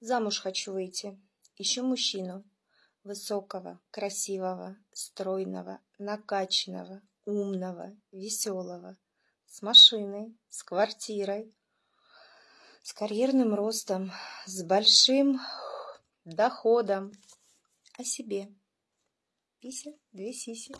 Замуж хочу выйти. Ищу мужчину. Высокого, красивого, стройного, накачанного, умного, веселого. С машиной, с квартирой, с карьерным ростом, с большим доходом. О себе. Пися, две сиси.